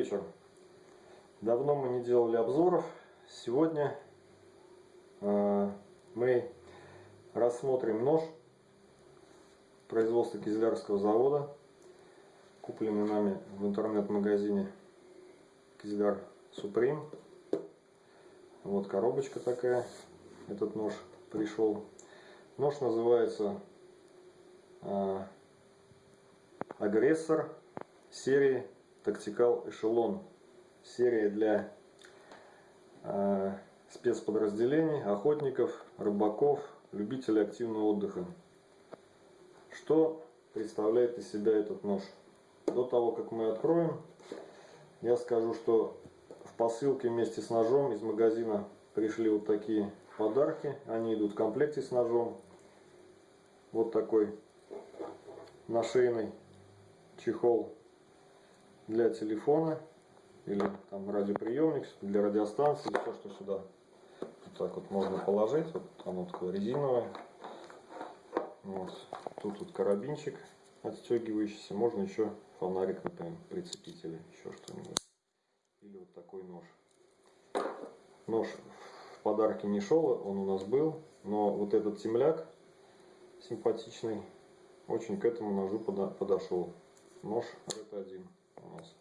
вечер. Давно мы не делали обзоров. Сегодня э, мы рассмотрим нож производства Кизлярского завода, купленный нами в интернет-магазине Кизляр Supreme. Вот коробочка такая, этот нож пришел. Нож называется э, Агрессор серии Tactical Echelon. Серия для э, спецподразделений, охотников, рыбаков, любителей активного отдыха. Что представляет из себя этот нож? До того, как мы откроем, я скажу, что в посылке вместе с ножом из магазина пришли вот такие подарки. Они идут в комплекте с ножом. Вот такой нашейный чехол для телефона или там радиоприемник для радиостанции, все, что сюда вот так вот можно положить. Вот оно такое резиновое. Вот. Тут вот карабинчик отстегивающийся. Можно еще фонарик, например, прицепить или еще что-нибудь. Или вот такой нож. Нож в подарке не шел, он у нас был. Но вот этот темляк симпатичный очень к этому ножу подошел нож RT1 у нас.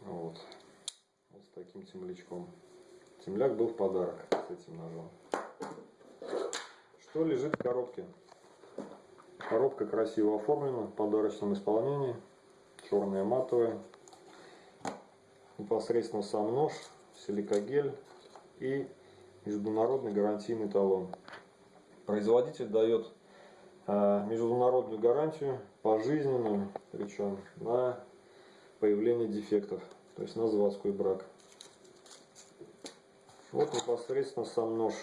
Вот. Вот с таким темлячком. Темляк был в подарок с этим ножом. Что лежит в коробке? Коробка красиво оформлена в подарочном исполнении. Черная матовая. Непосредственно сам нож, силикогель и международный гарантийный талон. Производитель дает международную гарантию пожизненную, причем на появление дефектов, то есть на заводской брак. Вот непосредственно сам нож.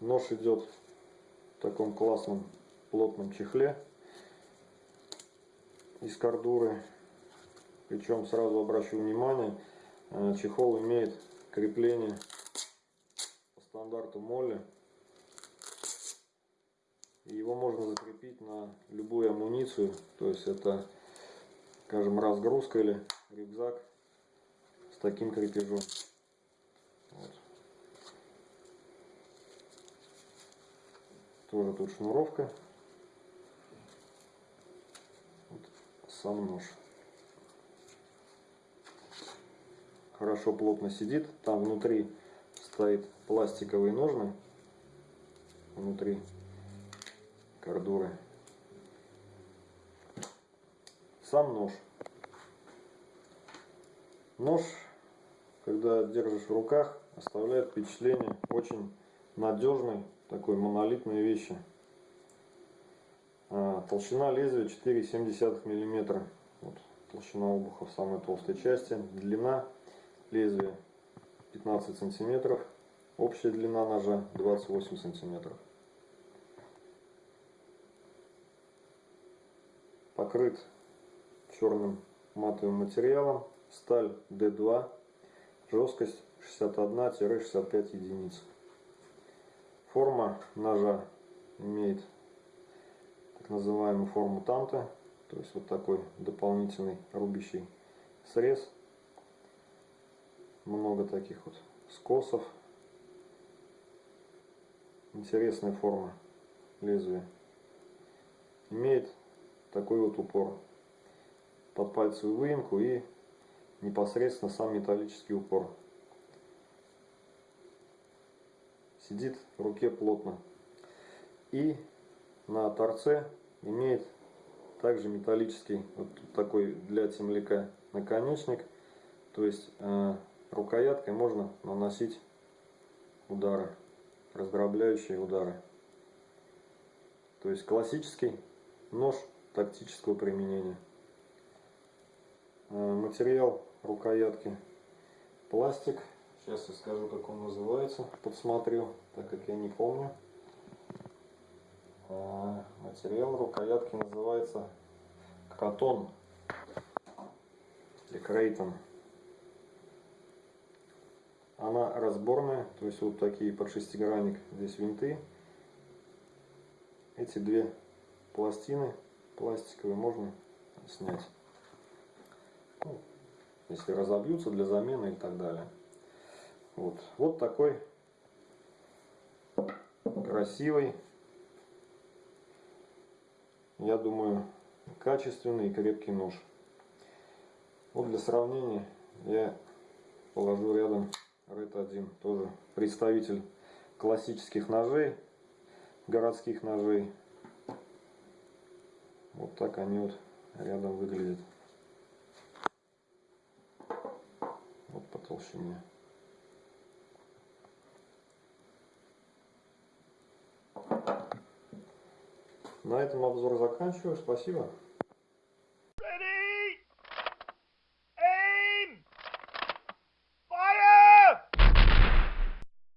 Нож идет в таком классном плотном чехле из кордуры. Причем сразу обращу внимание, а, чехол имеет крепление по стандарту Молли его можно закрепить на любую амуницию. То есть это, скажем, разгрузка или рюкзак с таким крепежом. Вот. Тоже тут шнуровка. Вот сам нож. Хорошо плотно сидит. Там внутри стоит пластиковые ножны. Внутри кордуры. Сам нож. Нож, когда держишь в руках, оставляет впечатление очень надежной, такой монолитной вещи. А, толщина лезвия 4,7 мм. Вот, толщина обуха в самой толстой части. Длина лезвия 15 см. Общая длина ножа 28 сантиметров. Покрыт черным матовым материалом, сталь D2, жесткость 61-65 единиц. Форма ножа имеет так называемую форму танта, то есть вот такой дополнительный рубящий срез. Много таких вот скосов. Интересная форма лезвия. Имеет такой вот упор под пальцевую выемку и непосредственно сам металлический упор. Сидит в руке плотно. И на торце имеет также металлический, вот такой для темляка наконечник. То есть э, рукояткой можно наносить удары, раздробляющие удары. То есть классический нож тактического применения. Э, материал рукоятки пластик. Сейчас я скажу, как он называется. Подсмотрю, так как я не помню. Э, материал рукоятки называется катон или крейтон. Она разборная, то есть вот такие под шестигранник, здесь винты. Эти две пластины пластиковый можно снять. Ну, если разобьются для замены и так далее. Вот, вот такой красивый, я думаю, качественный и крепкий нож. Вот для сравнения я положу рядом Red 1, тоже представитель классических ножей, городских ножей. Вот так они вот рядом выглядят. Вот по толщине. На этом обзор заканчиваю. Спасибо.